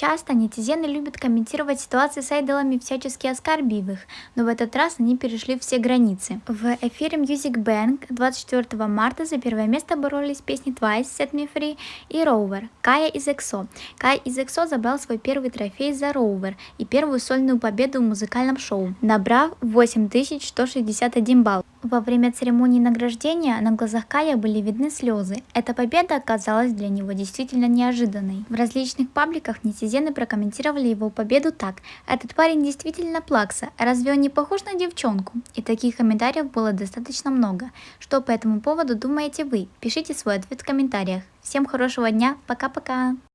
Часто нетизены любят комментировать ситуации с айдолами, всячески оскорбив их, но в этот раз они перешли все границы. В эфире Music Bank 24 марта за первое место боролись песни Twice, Set Me Free и Rover, Кая из EXO. Кай из EXO забрал свой первый трофей за Rover и первую сольную победу в музыкальном шоу, набрав 8161 балл. Во время церемонии награждения на глазах Кая были видны слезы. Эта победа оказалась для него действительно неожиданной. В различных пабликах нетизены прокомментировали его победу так. Этот парень действительно плакса, разве он не похож на девчонку? И таких комментариев было достаточно много. Что по этому поводу думаете вы? Пишите свой ответ в комментариях. Всем хорошего дня, пока-пока!